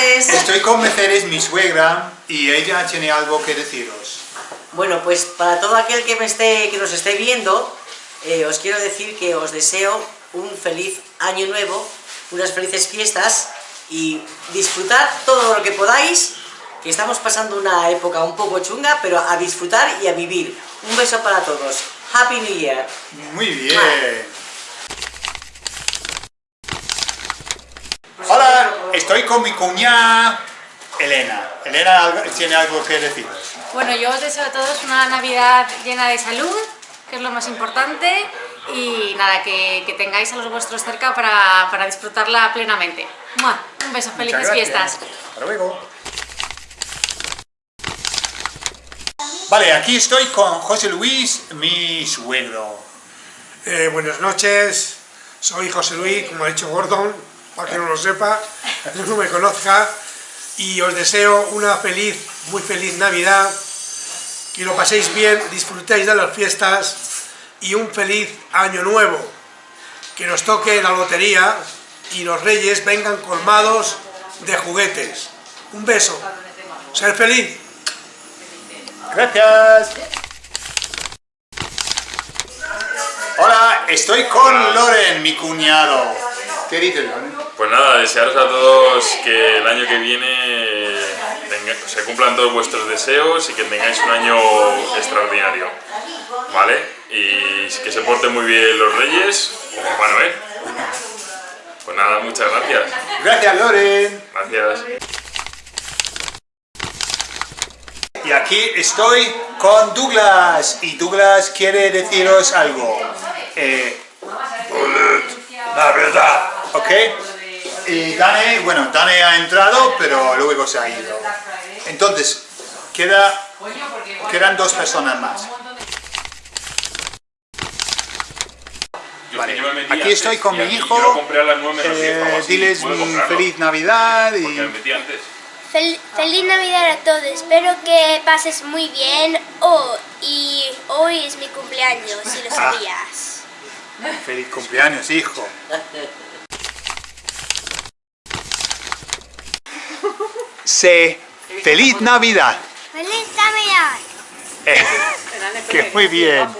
Estoy con Mercedes, mi suegra, y ella tiene algo que deciros. Bueno, pues para todo aquel que, me esté, que nos esté viendo, eh, os quiero decir que os deseo un feliz año nuevo, unas felices fiestas y disfrutad todo lo que podáis, que estamos pasando una época un poco chunga, pero a disfrutar y a vivir. Un beso para todos. Happy New Year. Muy bien. Estoy con mi cuñada Elena. Elena tiene algo que deciros. Bueno, yo os deseo a todos una Navidad llena de salud, que es lo más importante, y nada, que, que tengáis a los vuestros cerca para, para disfrutarla plenamente. ¡Mua! Un beso, felices fiestas. Hasta luego. Vale, aquí estoy con José Luis, mi suegro. Eh, buenas noches, soy José Luis, como ha dicho Gordon, para que no lo sepa, no me conozca, y os deseo una feliz, muy feliz Navidad, que lo paséis bien, disfrutéis de las fiestas y un feliz año nuevo, que nos toque la lotería y los reyes vengan colmados de juguetes. Un beso, ser feliz. Gracias. Hola, estoy con Loren, mi cuñado. ¿Qué dices? Pues nada, desearos a todos que el año que viene tenga- se cumplan todos vuestros deseos y que tengáis un año extraordinario, ¿vale? Y que se porten muy bien los reyes o Papá Noel. Pues nada, muchas gracias. Gracias, Loren. Gracias. Y aquí estoy con Douglas. Y Douglas quiere deciros algo. Eh. ¿Ok? Y Dane, bueno, Dane ha entrado, pero luego se ha ido. Entonces, queda, quedan dos personas más. Vale, aquí estoy con mi hijo. Eh, diles feliz Navidad y... Fel- feliz Navidad a todos, espero que pases muy bien oh, y hoy es mi cumpleaños, si lo sabías. Feliz cumpleaños, hijo. Sé feliz Navidad. ¡Feliz Navidad! Eh, que muy bien. Do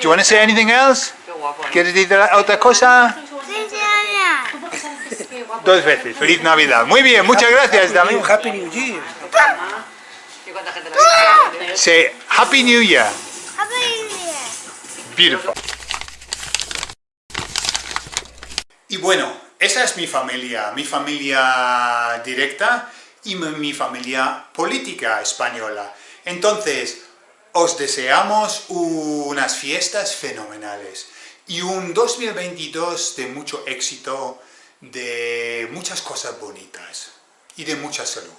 you want to say anything else? ¿Quieres decir otra cosa? ¡Feliz Navidad! Dos veces. Feliz Navidad. Muy bien, muchas gracias, Damián. Happy New Year. Say Happy New Year. Happy New Year! Beautiful. Y bueno, esa es mi familia, mi familia directa y mi mi familia política española. Entonces, os deseamos unas fiestas fenomenales y un 2022 de mucho éxito, de muchas cosas bonitas y de mucha salud.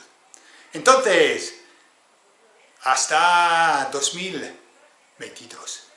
Entonces, hasta 2022.